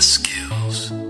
skills.